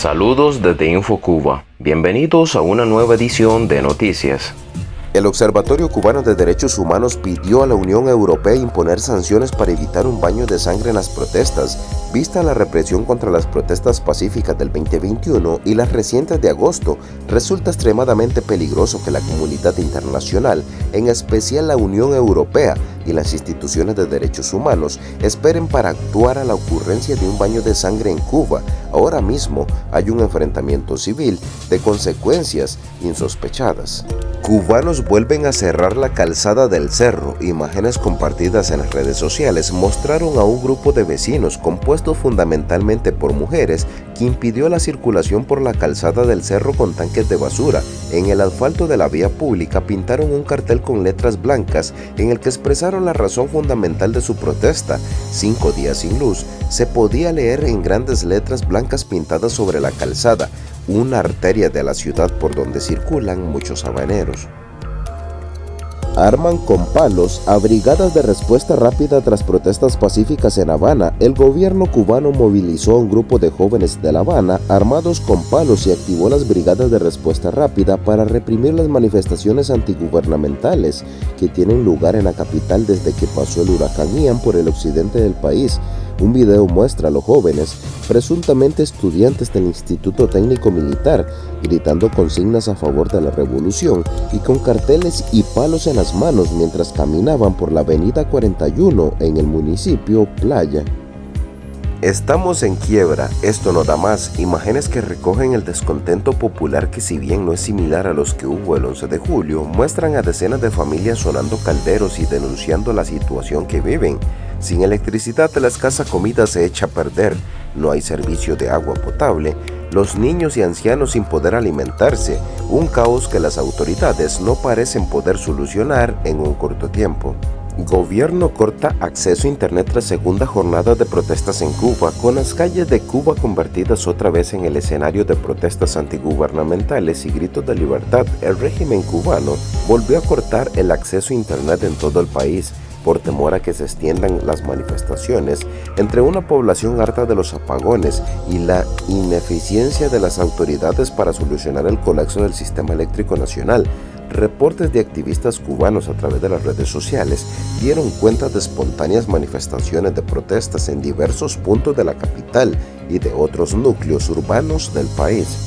Saludos desde InfoCuba. Bienvenidos a una nueva edición de Noticias. El Observatorio Cubano de Derechos Humanos pidió a la Unión Europea imponer sanciones para evitar un baño de sangre en las protestas, vista la represión contra las protestas pacíficas del 2021 y las recientes de agosto, resulta extremadamente peligroso que la comunidad internacional, en especial la Unión Europea y las instituciones de derechos humanos, esperen para actuar a la ocurrencia de un baño de sangre en Cuba. Ahora mismo hay un enfrentamiento civil de consecuencias insospechadas. Cubanos vuelven a cerrar la calzada del cerro. Imágenes compartidas en las redes sociales mostraron a un grupo de vecinos compuesto fundamentalmente por mujeres que impidió la circulación por la calzada del cerro con tanques de basura. En el asfalto de la vía pública pintaron un cartel con letras blancas en el que expresaron la razón fundamental de su protesta. Cinco días sin luz, se podía leer en grandes letras blancas pintadas sobre la calzada, una arteria de la ciudad por donde circulan muchos habaneros. Arman con palos a brigadas de respuesta rápida tras protestas pacíficas en Habana. El gobierno cubano movilizó a un grupo de jóvenes de La Habana armados con palos y activó las brigadas de respuesta rápida para reprimir las manifestaciones antigubernamentales que tienen lugar en la capital desde que pasó el huracán Ian por el occidente del país. Un video muestra a los jóvenes, presuntamente estudiantes del Instituto Técnico Militar, gritando consignas a favor de la revolución y con carteles y palos en las manos mientras caminaban por la avenida 41 en el municipio Playa. Estamos en quiebra, esto no da más, imágenes que recogen el descontento popular que si bien no es similar a los que hubo el 11 de julio, muestran a decenas de familias sonando calderos y denunciando la situación que viven. Sin electricidad la escasa comida se echa a perder, no hay servicio de agua potable, los niños y ancianos sin poder alimentarse, un caos que las autoridades no parecen poder solucionar en un corto tiempo. Gobierno corta acceso a Internet tras segunda jornada de protestas en Cuba, con las calles de Cuba convertidas otra vez en el escenario de protestas antigubernamentales y gritos de libertad. El régimen cubano volvió a cortar el acceso a Internet en todo el país, por temor a que se extiendan las manifestaciones entre una población harta de los apagones y la ineficiencia de las autoridades para solucionar el colapso del sistema eléctrico nacional. Reportes de activistas cubanos a través de las redes sociales dieron cuenta de espontáneas manifestaciones de protestas en diversos puntos de la capital y de otros núcleos urbanos del país.